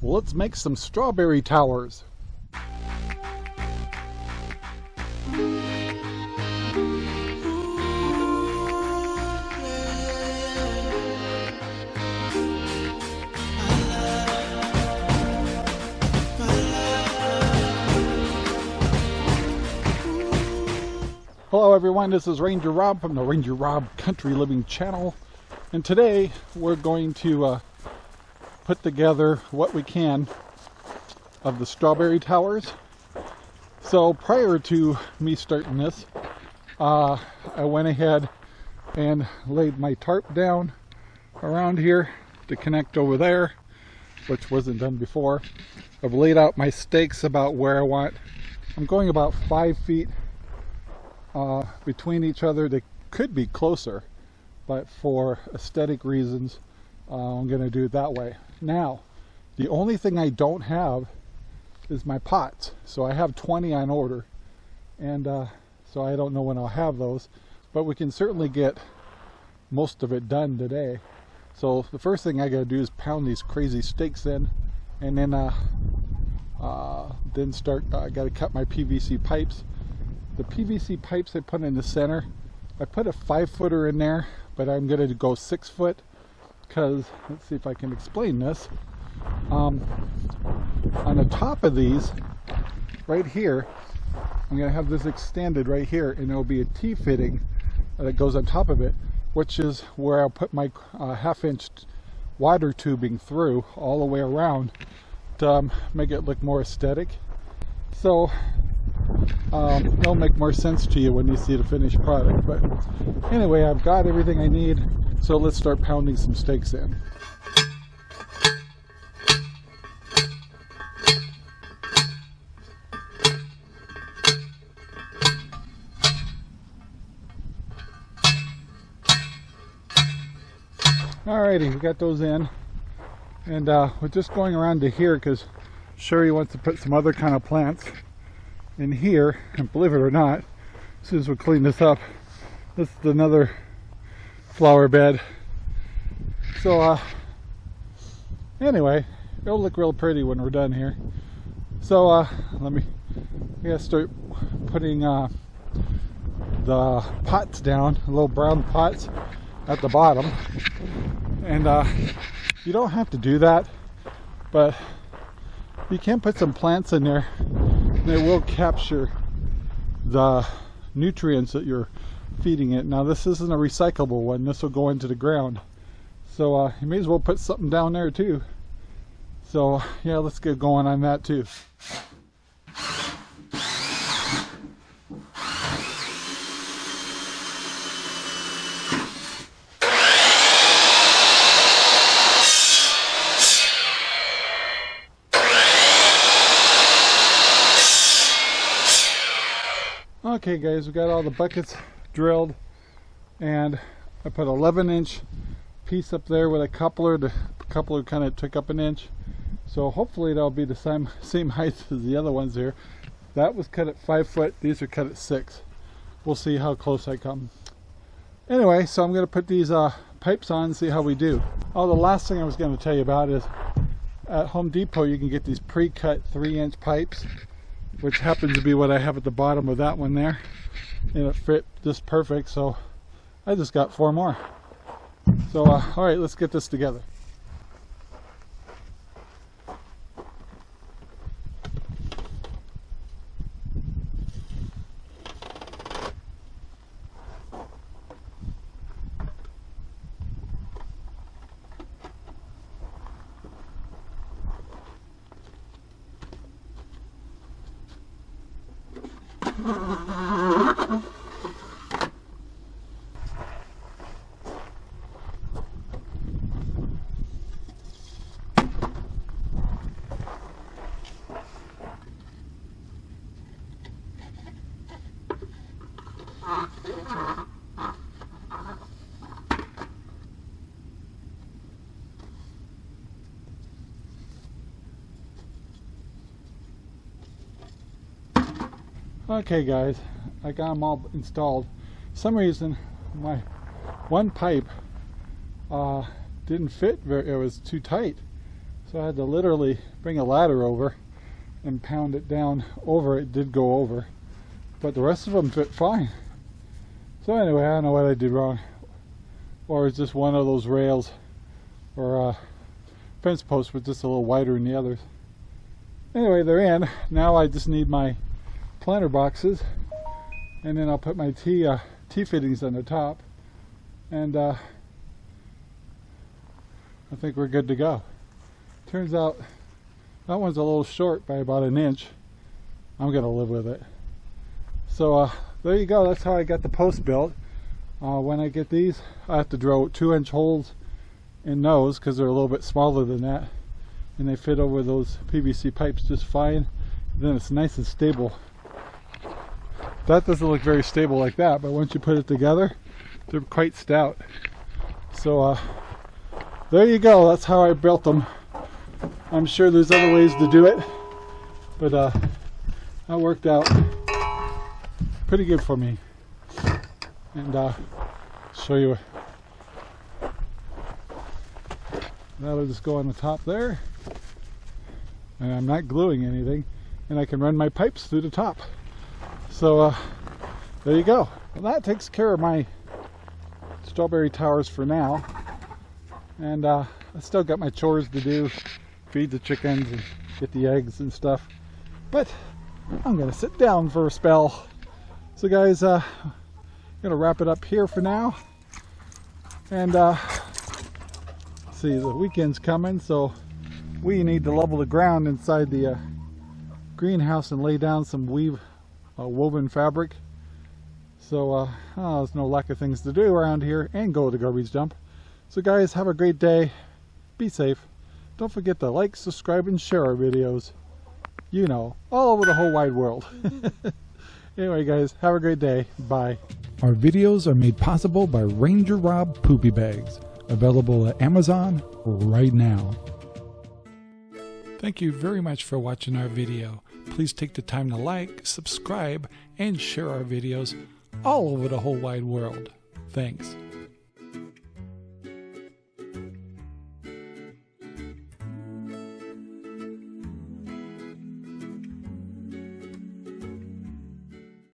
Let's make some strawberry towers. Hello everyone, this is Ranger Rob from the Ranger Rob Country Living channel and today we're going to uh, put together what we can of the strawberry towers. So prior to me starting this, uh, I went ahead and laid my tarp down around here to connect over there, which wasn't done before. I've laid out my stakes about where I want. I'm going about five feet uh, between each other. They could be closer, but for aesthetic reasons, uh, I'm going to do it that way. Now, the only thing I don't have is my pots. So I have 20 on order, and uh, so I don't know when I'll have those, but we can certainly get most of it done today. So the first thing I got to do is pound these crazy stakes in, and then uh, uh, then start. Uh, I got to cut my PVC pipes the PVC pipes I put in the center, I put a five footer in there, but I'm going to go six foot because, let's see if I can explain this. Um, on the top of these, right here, I'm to have this extended right here and it'll be a T-fitting that goes on top of it, which is where I'll put my uh, half inch water tubing through all the way around to um, make it look more aesthetic. So um, it'll make more sense to you when you see the finished product. But anyway, I've got everything I need, so let's start pounding some stakes in. Alrighty, we got those in. And uh, we're just going around to here because Sherry wants to put some other kind of plants in here, and believe it or not, as soon as we clean this up, this is another flower bed. So, uh, anyway, it'll look real pretty when we're done here. So, uh, let me, I gotta start putting, uh, the pots down, little brown pots at the bottom. And, uh, you don't have to do that, but you can put some plants in there they will capture the nutrients that you're feeding it. Now this isn't a recyclable one, this will go into the ground. So uh, you may as well put something down there too. So yeah, let's get going on that too. Okay guys, we got all the buckets drilled and I put 11 inch piece up there with a coupler. The coupler kind of took up an inch. So hopefully that'll be the same, same height as the other ones here. That was cut at five foot, these are cut at six. We'll see how close I come. Anyway, so I'm gonna put these uh, pipes on and see how we do. Oh, the last thing I was gonna tell you about is at Home Depot you can get these pre-cut three inch pipes which happens to be what I have at the bottom of that one there. And it fit just perfect so I just got four more. So uh, all right let's get this together Ha ha ha ha. Okay guys, I got them all installed. For some reason my one pipe uh, didn't fit very, it was too tight. So I had to literally bring a ladder over and pound it down over. It did go over, but the rest of them fit fine. So anyway, I don't know what I did wrong. Or it's just one of those rails or uh, fence posts was just a little wider than the others. Anyway, they're in. Now I just need my planter boxes and then I'll put my T, uh, T fittings on the top and uh, I think we're good to go. Turns out that one's a little short by about an inch. I'm gonna live with it. So uh, there you go. That's how I got the post built. Uh, when I get these, I have to drill two inch holes in those because they're a little bit smaller than that. And they fit over those PVC pipes just fine. then it's nice and stable. That doesn't look very stable like that, but once you put it together, they're quite stout. So uh, there you go. That's how I built them. I'm sure there's other ways to do it, but uh, that worked out pretty good for me. And uh, show you. That'll just go on the top there. And I'm not gluing anything. And I can run my pipes through the top. So uh, there you go. Well, that takes care of my strawberry towers for now. And uh, I still got my chores to do. Feed the chickens and get the eggs and stuff. But I'm to sit down for a spell. So guys, uh, I'm to wrap it up here for now. And uh, see, the weekend's coming, so we need to level the ground inside the uh, greenhouse and lay down some weave woven fabric. So uh, oh, there's no lack of things to do around here and go to the garbage dump. So guys, have a great day. Be safe. Don't forget to like, subscribe, and share our videos. You know, all over the whole wide world. anyway, guys, have a great day. Bye. Our videos are made possible by Ranger Rob Poopy Bags, available at Amazon right now. Thank you very much for watching our video. Please take the time to like, subscribe, and share our videos all over the whole wide world. Thanks.